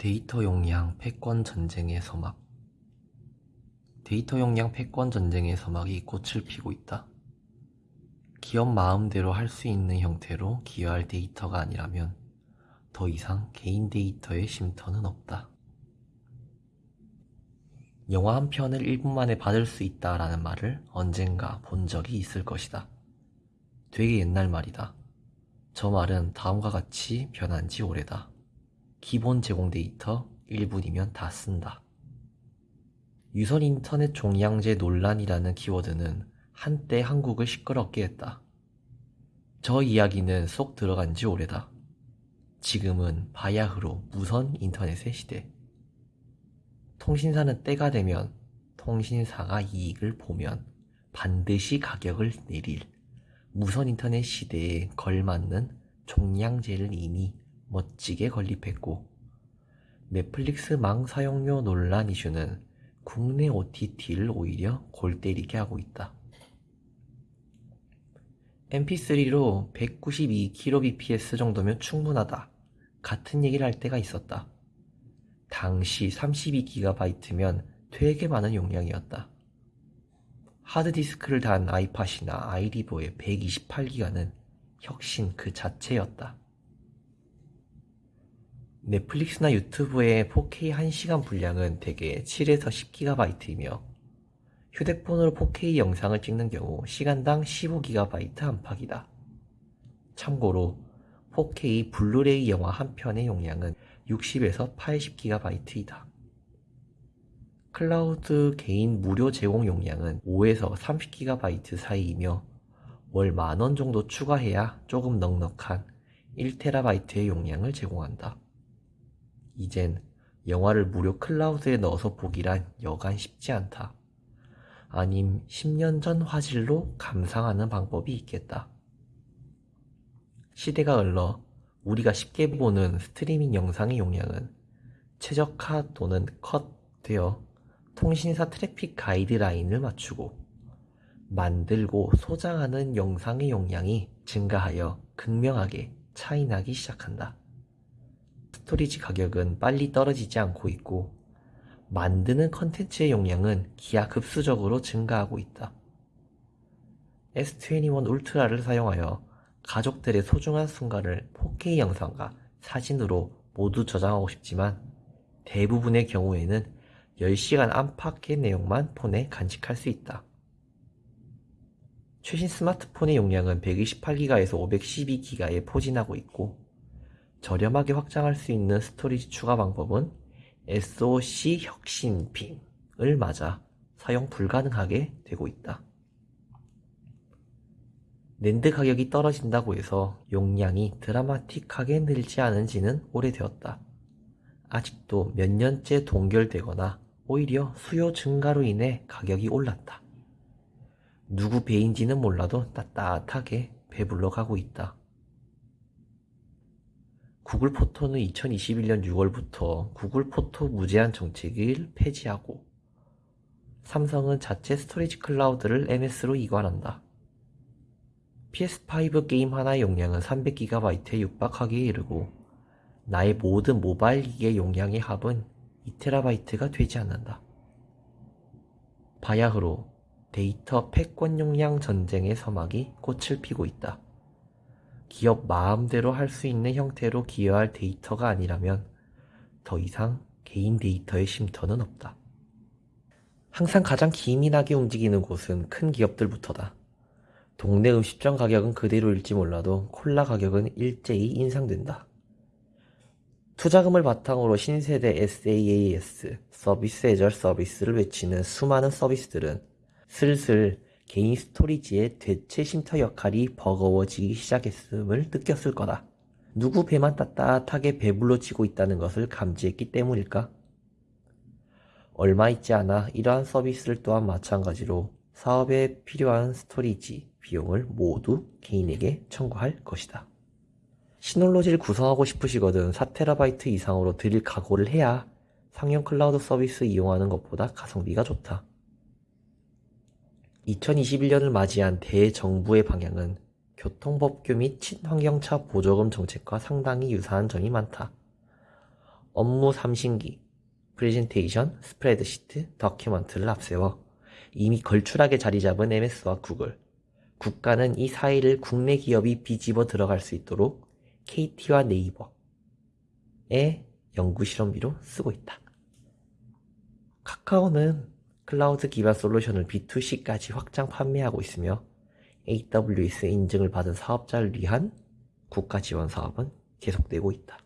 데이터 용량 패권 전쟁의 서막 데이터 용량 패권 전쟁의 서막이 꽃을 피고 있다. 기업 마음대로 할 수 있는 형태로 기여할 데이터가 아니라면 더 이상 개인 데이터의 쉼터는 없다. 영화 한 편을 1분 만에 받을 수 있다라는 말을 언젠가 본 적이 있을 것이다. 되게 옛날 말이다. 저 말은 다음과 같이 변한 지 오래다. 기본 제공 데이터 1분이면 다 쓴다. 유선 인터넷 종량제 논란이라는 키워드는 한때 한국을 시끄럽게 했다. 저 이야기는 쏙 들어간 지 오래다. 지금은 바야흐로 무선 인터넷의 시대. 통신사는 때가 되면 통신사가 이익을 보면 반드시 가격을 내릴 무선 인터넷 시대에 걸맞는 종량제를 이미 멋지게 건립했고 넷플릭스 망 사용료 논란 이슈는 국내 OTT를 오히려 골 때리게 하고 있다. mp3로 192kbps 정도면 충분하다. 같은 얘기를 할 때가 있었다. 당시 32GB면 되게 많은 용량이었다. 하드디스크를 단 아이팟이나 아이리버의 128기가는 혁신 그 자체였다. 넷플릭스나 유튜브의 4K 1시간 분량은 대개 7에서 10GB이며 휴대폰으로 4K 영상을 찍는 경우 시간당 15GB 안팎이다. 참고로 4K 블루레이 영화 한 편의 용량은 60에서 80GB이다. 클라우드 개인 무료 제공 용량은 5에서 30GB 사이이며 월 만원 정도 추가해야 조금 넉넉한 1TB의 용량을 제공한다. 이젠 영화를 무료 클라우드에 넣어서 보기란 여간 쉽지 않다. 아님 10년 전 화질로 감상하는 방법이 있겠다. 시대가 흘러 우리가 쉽게 보는 스트리밍 영상의 용량은 최적화 또는 컷 되어 통신사 트래픽 가이드라인을 맞추고 만들고 소장하는 영상의 용량이 증가하여 극명하게 차이나기 시작한다. storage 가격은 빨리 떨어지지 않고 있고 만드는 컨텐츠의 용량은 기하급수적으로 증가하고 있다. S21 울트라를 사용하여 가족들의 소중한 순간을 4K 영상과 사진으로 모두 저장하고 싶지만 대부분의 경우에는 10시간 안팎의 내용만 폰에 간직할 수 있다. 최신 스마트폰의 용량은 128기가에서 512기가에 포진하고 있고 저렴하게 확장할 수 있는 스토리지 추가 방법은 SoC 혁신핑을 맞아 사용 불가능하게 되고 있다. 랜드 가격이 떨어진다고 해서 용량이 드라마틱하게 늘지 않은 지는 오래되었다. 아직도 몇 년째 동결되거나 오히려 수요 증가로 인해 가격이 올랐다. 누구 배인지는 몰라도 따뜻하게 배불러 가고 있다. 구글 포토는 2021년 6월부터 구글 포토 무제한 정책을 폐지하고 삼성은 자체 storage 클라우드를 MS로 이관한다. PS5 게임 하나의 용량은 300GB에 육박하기에 이르고 나의 모든 모바일 기기의 용량의 합은 2TB가 되지 않는다. 바야흐로 데이터 패권 용량 전쟁의 서막이 꽃을 피고 있다. 기업 마음대로 할 수 있는 형태로 기여할 데이터가 아니라면 더 이상 개인 데이터의 쉼터는 없다. 항상 가장 기민하게 움직이는 곳은 큰 기업들부터다. 동네 음식점 가격은 그대로일지 몰라도 콜라 가격은 일제히 인상된다. 투자금을 바탕으로 신세대 SaaS 서비스 애절 서비스를 외치는 수많은 서비스들은 슬슬 개인 스토리지의 대체 쉼터 역할이 버거워지기 시작했음을 느꼈을 거다. 누구 배만 따뜻하게 배불러지고 있다는 것을 감지했기 때문일까? 얼마 있지 않아 이러한 서비스를 또한 마찬가지로 사업에 필요한 storage 비용을 모두 개인에게 청구할 것이다. 시놀로지를 구성하고 싶으시거든 4TB 이상으로 들일 각오를 해야 상용 클라우드 서비스 이용하는 것보다 가성비가 좋다. 2021년을 맞이한 대정부의 방향은 교통법규 및 친환경차 보조금 정책과 상당히 유사한 점이 많다. 업무 삼신기, 프레젠테이션, 스프레드시트, document를 앞세워 이미 걸출하게 자리 잡은 MS와 구글, 국가는 이 사이를 국내 기업이 비집어 들어갈 수 있도록 KT와 네이버의 연구 실험비로 쓰고 있다. 카카오는 클라우드 기반 솔루션을 B2C까지 확장 판매하고 있으며 AWS 인증을 받은 사업자를 위한 국가 지원 사업은 계속되고 있다.